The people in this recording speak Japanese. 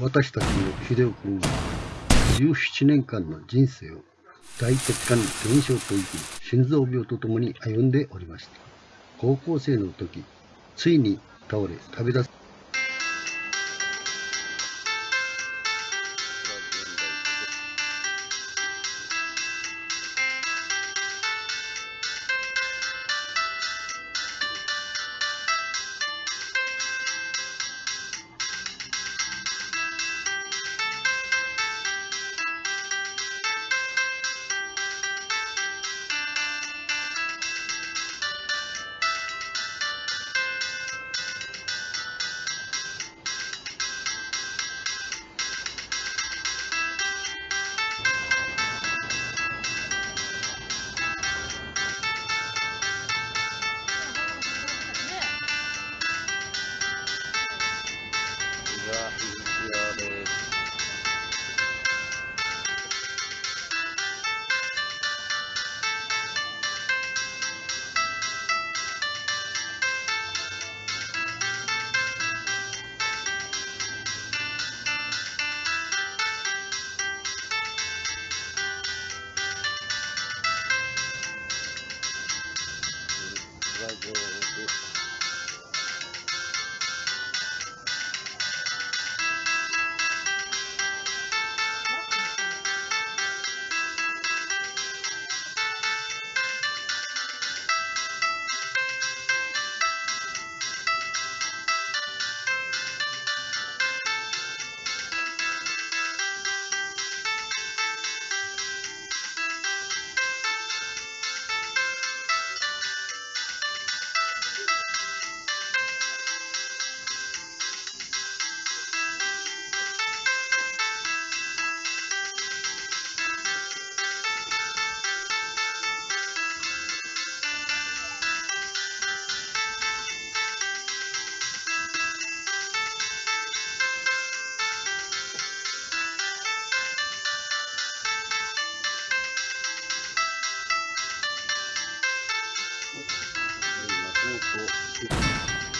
私たちの秀夫君は17年間の人生を大血管減少といき心臓病とともに歩んでおりました。高校生の時ついに倒れ旅立つ。は石尾です。Thank you. こうと。